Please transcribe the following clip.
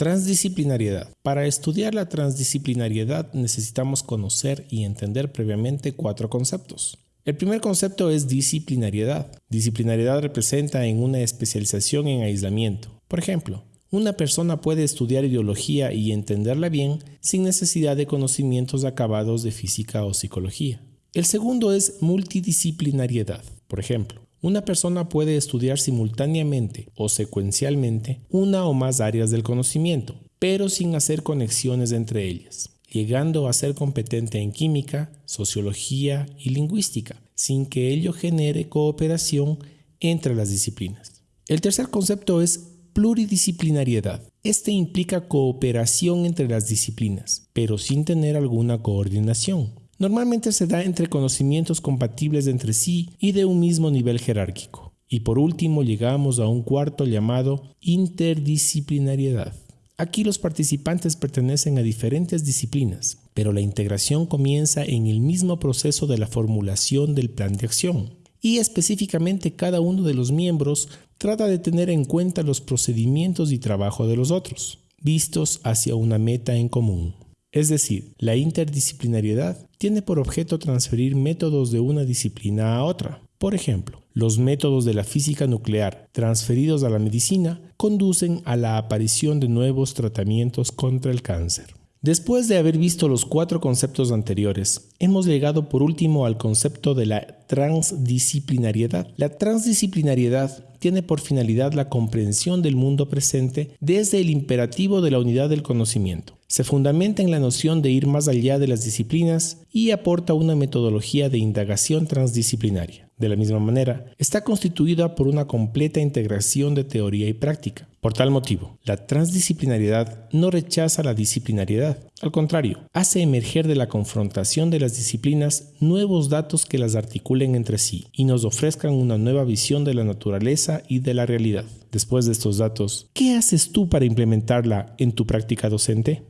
Transdisciplinariedad. Para estudiar la transdisciplinariedad necesitamos conocer y entender previamente cuatro conceptos. El primer concepto es disciplinariedad. Disciplinariedad representa en una especialización en aislamiento. Por ejemplo, una persona puede estudiar ideología y entenderla bien sin necesidad de conocimientos acabados de física o psicología. El segundo es multidisciplinariedad. Por ejemplo, una persona puede estudiar simultáneamente o secuencialmente una o más áreas del conocimiento, pero sin hacer conexiones entre ellas, llegando a ser competente en química, sociología y lingüística, sin que ello genere cooperación entre las disciplinas. El tercer concepto es pluridisciplinariedad. Este implica cooperación entre las disciplinas, pero sin tener alguna coordinación. Normalmente se da entre conocimientos compatibles entre sí y de un mismo nivel jerárquico. Y por último llegamos a un cuarto llamado interdisciplinariedad. Aquí los participantes pertenecen a diferentes disciplinas, pero la integración comienza en el mismo proceso de la formulación del plan de acción. Y específicamente cada uno de los miembros trata de tener en cuenta los procedimientos y trabajo de los otros, vistos hacia una meta en común. Es decir, la interdisciplinariedad tiene por objeto transferir métodos de una disciplina a otra. Por ejemplo, los métodos de la física nuclear transferidos a la medicina conducen a la aparición de nuevos tratamientos contra el cáncer. Después de haber visto los cuatro conceptos anteriores, hemos llegado por último al concepto de la transdisciplinariedad. La transdisciplinariedad tiene por finalidad la comprensión del mundo presente desde el imperativo de la unidad del conocimiento. Se fundamenta en la noción de ir más allá de las disciplinas y aporta una metodología de indagación transdisciplinaria. De la misma manera, está constituida por una completa integración de teoría y práctica. Por tal motivo, la transdisciplinariedad no rechaza la disciplinariedad, al contrario, hace emerger de la confrontación de las disciplinas nuevos datos que las articulen entre sí y nos ofrezcan una nueva visión de la naturaleza y de la realidad. Después de estos datos, ¿qué haces tú para implementarla en tu práctica docente?